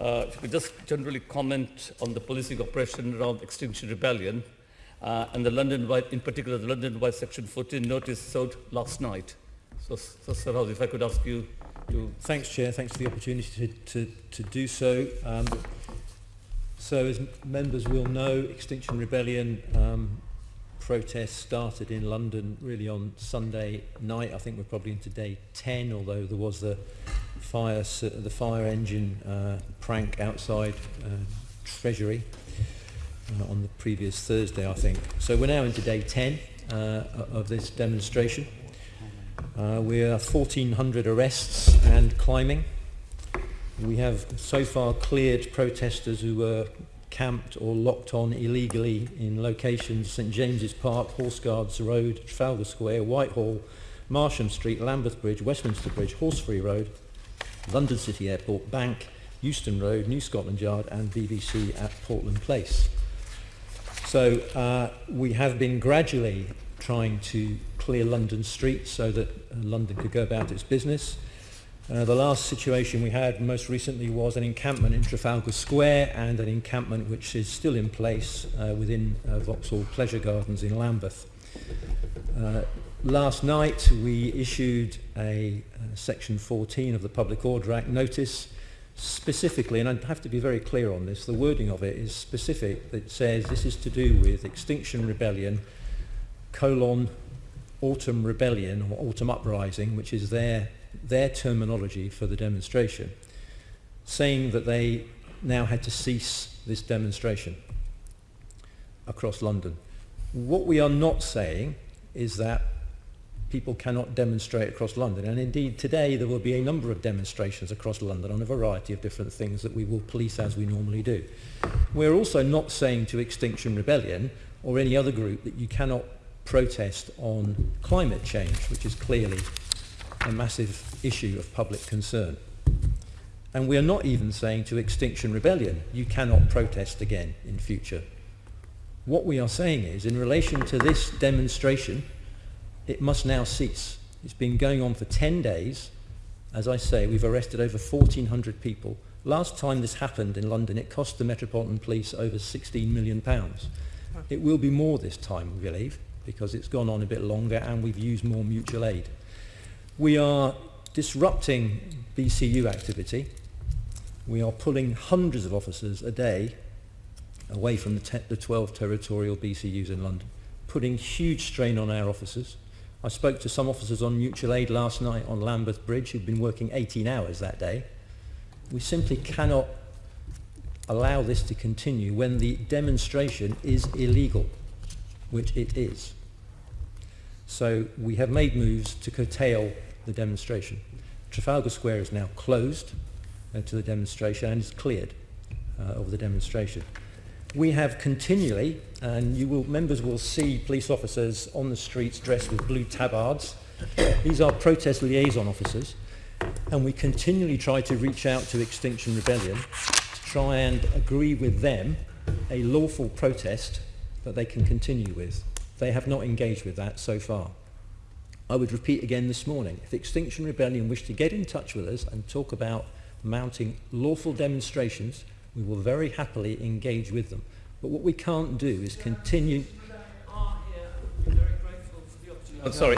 Uh, if you could just generally comment on the policing operation around Extinction Rebellion uh, and the London White, in particular the London White Section 14 notice served last night. So, so Sir if I could ask you to... Thanks, Chair. Thanks for the opportunity to, to, to do so. Um, so, as members will know, Extinction Rebellion um, protests started in London really on Sunday night. I think we're probably into day 10, although there was the fire, the fire engine uh, prank outside uh, Treasury uh, on the previous Thursday, I think. So we're now into day 10 uh, of this demonstration. Uh, we're 1,400 arrests and climbing. We have so far cleared protesters who were camped or locked on illegally in locations St James's Park, Horse Guards Road, Trafalgar Square, Whitehall, Marsham Street, Lambeth Bridge, Westminster Bridge, Horseferry Road, London City Airport, Bank, Euston Road, New Scotland Yard and BBC at Portland Place. So uh, we have been gradually trying to clear London streets so that uh, London could go about its business. Uh, the last situation we had most recently was an encampment in Trafalgar Square and an encampment which is still in place uh, within uh, Vauxhall Pleasure Gardens in Lambeth. Last night we issued a uh, section 14 of the Public Order Act notice specifically, and I have to be very clear on this, the wording of it is specific that says this is to do with Extinction Rebellion colon Autumn Rebellion or Autumn Uprising, which is their their terminology for the demonstration, saying that they now had to cease this demonstration across London. What we are not saying is that people cannot demonstrate across London. And indeed, today there will be a number of demonstrations across London on a variety of different things that we will police as we normally do. We're also not saying to Extinction Rebellion or any other group that you cannot protest on climate change, which is clearly a massive issue of public concern. And we are not even saying to Extinction Rebellion, you cannot protest again in future. What we are saying is, in relation to this demonstration, it must now cease. It's been going on for 10 days. As I say, we've arrested over 1,400 people. Last time this happened in London, it cost the Metropolitan Police over 16 million pounds. It will be more this time, we believe, because it's gone on a bit longer and we've used more mutual aid. We are disrupting BCU activity. We are pulling hundreds of officers a day away from the, the 12 territorial BCUs in London, putting huge strain on our officers. I spoke to some officers on mutual aid last night on Lambeth Bridge who'd been working 18 hours that day. We simply cannot allow this to continue when the demonstration is illegal, which it is. So we have made moves to curtail the demonstration. Trafalgar Square is now closed uh, to the demonstration and is cleared uh, of the demonstration. We have continually, and you will, members will see police officers on the streets dressed with blue tabards. These are protest liaison officers, and we continually try to reach out to Extinction Rebellion to try and agree with them a lawful protest that they can continue with. They have not engaged with that so far. I would repeat again this morning, if Extinction Rebellion wish to get in touch with us and talk about mounting lawful demonstrations, we will very happily engage with them. But what we can't do is continue... Oh, sorry.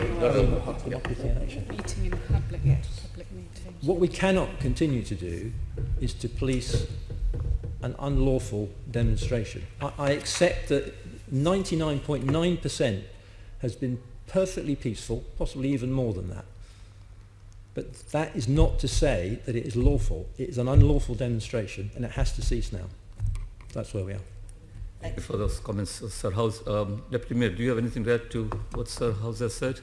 What we cannot continue to do is to police an unlawful demonstration. I, I accept that 99.9% has been perfectly peaceful, possibly even more than that. But that is not to say that it is lawful. It is an unlawful demonstration and it has to cease now. That's where we are. Thank you for those comments, Sir House. Um, Deputy Mayor, do you have anything to add to what Sir House has said?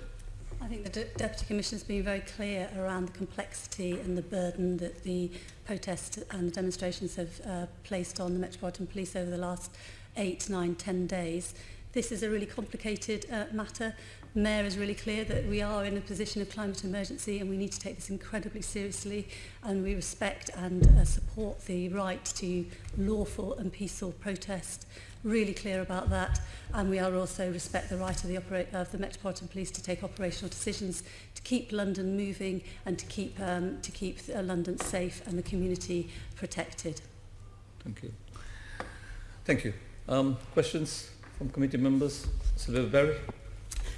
I think the De Deputy Commissioner has been very clear around the complexity and the burden that the protests and the demonstrations have uh, placed on the Metropolitan Police over the last eight, nine, ten days. This is a really complicated uh, matter. Mayor is really clear that we are in a position of climate emergency and we need to take this incredibly seriously and we respect and uh, support the right to lawful and peaceful protest. Really clear about that and we are also respect the right of the, of the Metropolitan Police to take operational decisions to keep London moving and to keep, um, to keep uh, London safe and the community protected. Thank you. Thank you. Um, questions from committee members? Sylvia Berry.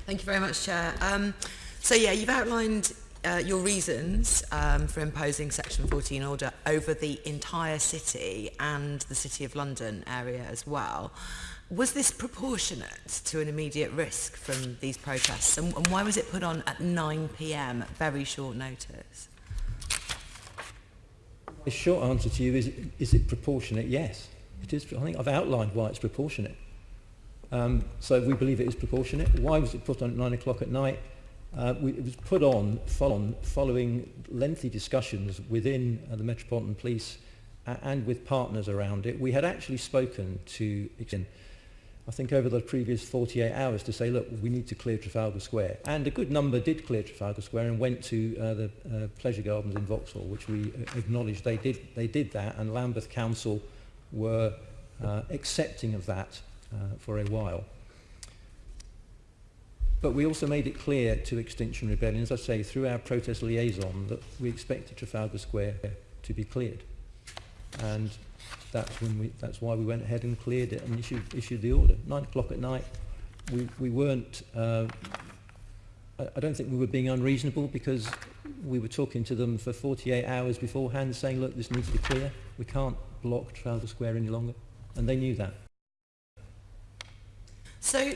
Thank you very much, Chair. Um, so yeah, you've outlined uh, your reasons um, for imposing Section 14 order over the entire city and the City of London area as well. Was this proportionate to an immediate risk from these protests? And, and why was it put on at 9pm at very short notice? The short answer to you is, is it proportionate? Yes. It is. I think I've outlined why it's proportionate. Um, so we believe it is proportionate. Why was it put on at nine o'clock at night? Uh, we, it was put on, follow following lengthy discussions within uh, the Metropolitan Police uh, and with partners around it. We had actually spoken to, I think over the previous 48 hours to say, look, we need to clear Trafalgar Square. And a good number did clear Trafalgar Square and went to uh, the uh, Pleasure Gardens in Vauxhall, which we uh, acknowledged they did, they did that, and Lambeth Council were accepting of that for a while. But we also made it clear to Extinction Rebellion, as I say, through our protest liaison, that we expected Trafalgar Square to be cleared. And that's, when we, that's why we went ahead and cleared it and issued, issued the order. Nine o'clock at night, we, we weren't, uh, I, I don't think we were being unreasonable because we were talking to them for 48 hours beforehand saying, look, this needs to be clear. We can't block Trafalgar Square any longer. And they knew that. So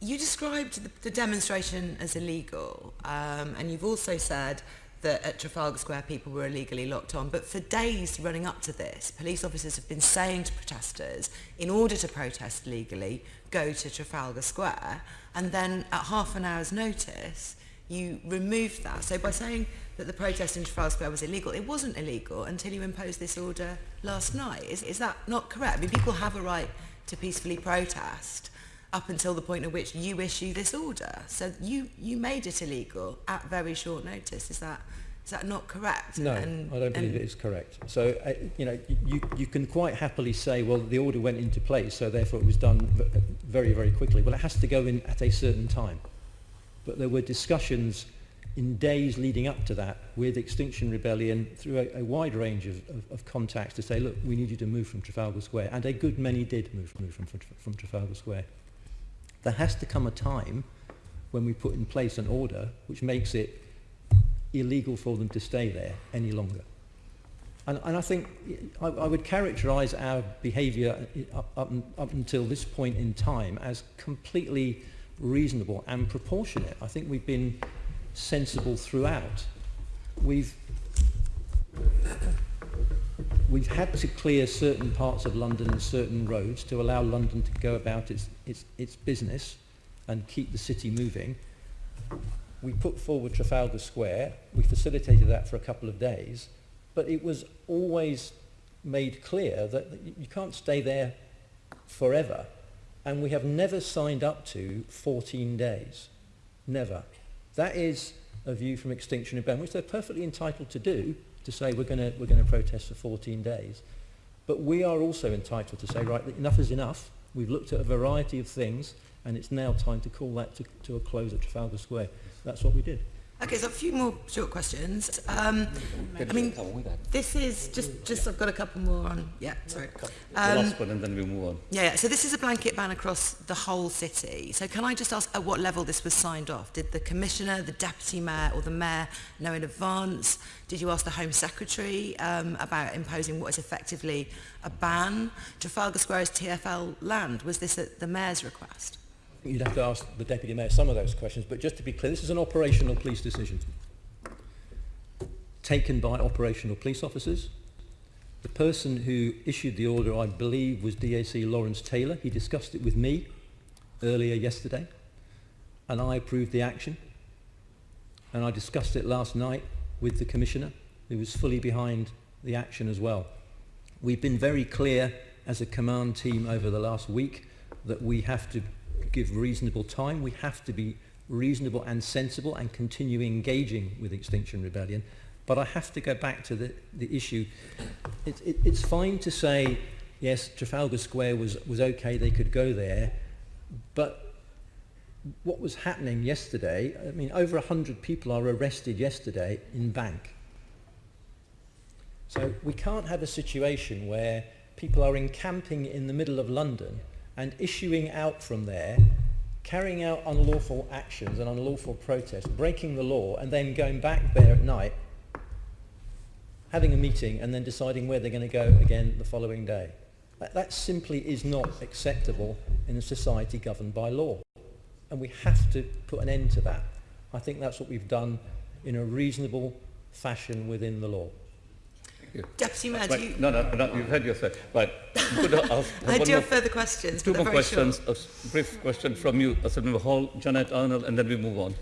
you described the, the demonstration as illegal, um, and you've also said that at Trafalgar Square people were illegally locked on. But for days running up to this, police officers have been saying to protesters, in order to protest legally, go to Trafalgar Square. And then at half an hour's notice, you removed that. So by saying that the protest in Trafalgar Square was illegal, it wasn't illegal until you imposed this order last night. Is, is that not correct? I mean, people have a right to peacefully protest up until the point at which you issue this order. So you, you made it illegal at very short notice. Is that, is that not correct? No, and, I don't believe it is correct. So, uh, you know, you, you can quite happily say, well, the order went into place, so therefore it was done uh, very, very quickly. Well, it has to go in at a certain time. But there were discussions in days leading up to that with Extinction Rebellion through a, a wide range of, of, of contacts to say, look, we need you to move from Trafalgar Square. And a good many did move, move from, from, from Trafalgar Square. There has to come a time when we put in place an order which makes it illegal for them to stay there any longer. And, and I think I, I would characterise our behaviour up, uh, up, up until this point in time as completely reasonable and proportionate. I think we've been sensible throughout. We've we've had to clear certain parts of London and certain roads to allow London to go about its, its, its business and keep the city moving. We put forward Trafalgar Square. We facilitated that for a couple of days. But it was always made clear that you can't stay there forever. And we have never signed up to 14 days. Never. That is a view from Extinction Rebellion, which they're perfectly entitled to do, to say we're going we're to protest for 14 days. But we are also entitled to say, right, enough is enough. We've looked at a variety of things, and it's now time to call that to, to a close at Trafalgar Square. That's what we did. Okay, so a few more short questions. Um, I mean, this is just, just I've got a couple more on. Yeah, sorry. Um, the last one and then we'll move on. Yeah, yeah, so this is a blanket ban across the whole city. So can I just ask at what level this was signed off? Did the commissioner, the deputy mayor or the mayor know in advance? Did you ask the Home Secretary um, about imposing what is effectively a ban? Trafalgar Square is TFL land. Was this at the mayor's request? You'd have to ask the Deputy Mayor some of those questions, but just to be clear, this is an operational police decision taken by operational police officers. The person who issued the order, I believe, was DAC Laurence Taylor. He discussed it with me earlier yesterday, and I approved the action. And I discussed it last night with the Commissioner, who was fully behind the action as well. We've been very clear as a command team over the last week that we have to give reasonable time. We have to be reasonable and sensible and continue engaging with Extinction Rebellion. But I have to go back to the, the issue. It, it, it's fine to say yes, Trafalgar Square was, was okay, they could go there, but what was happening yesterday, I mean, over 100 people are arrested yesterday in Bank. So we can't have a situation where people are encamping in the middle of London and issuing out from there, carrying out unlawful actions and unlawful protests, breaking the law, and then going back there at night, having a meeting, and then deciding where they're going to go again the following day. That, that simply is not acceptable in a society governed by law. And we have to put an end to that. I think that's what we've done in a reasonable fashion within the law. You. Deputy Mayor, Right, you, No, no, no, you've had your say. Right. Could I ask I do have further questions, Two more very short. questions, a brief question from you, Assemblymember Hall, Jennette Arnold, and then we move on.